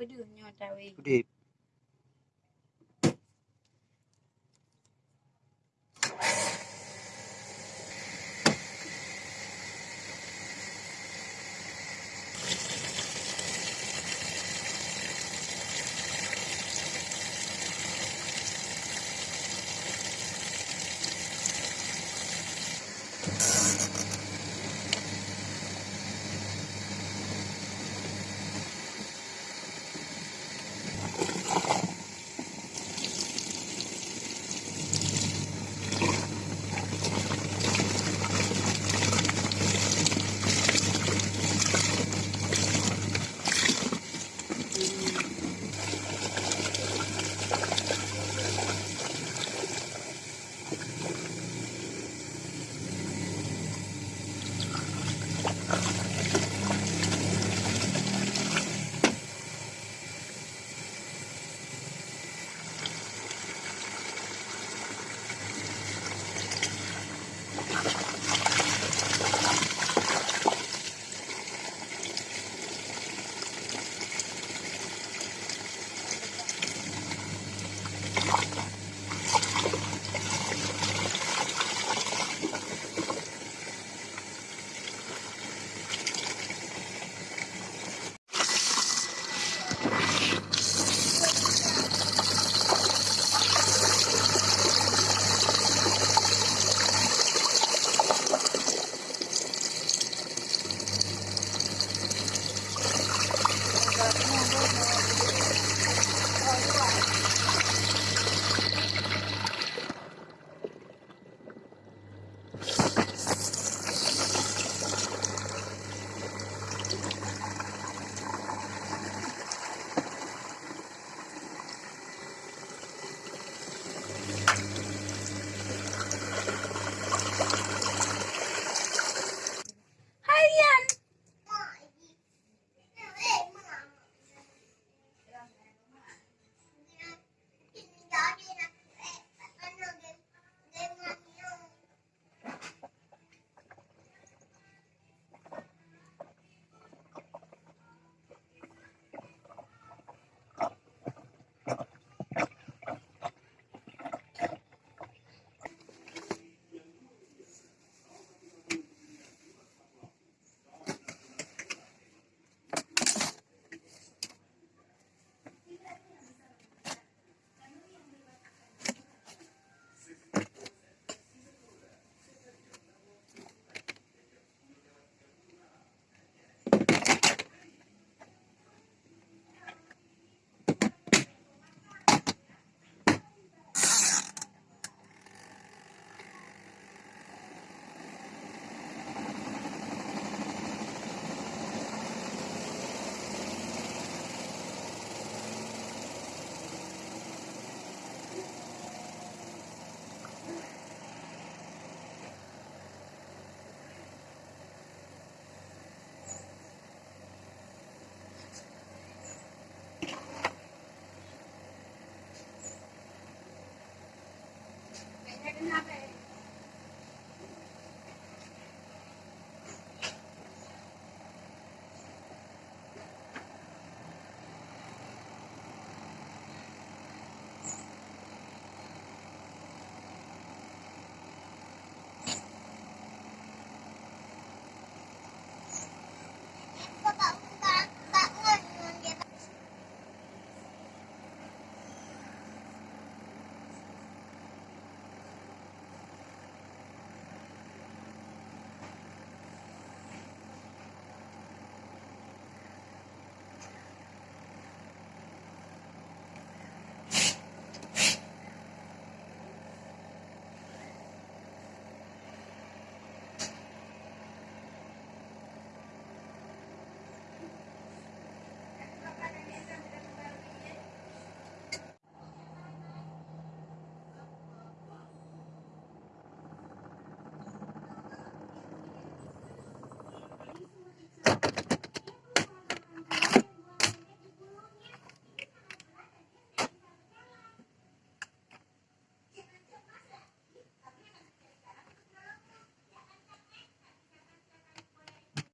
pedihnya tahu. Pedih. Kenapa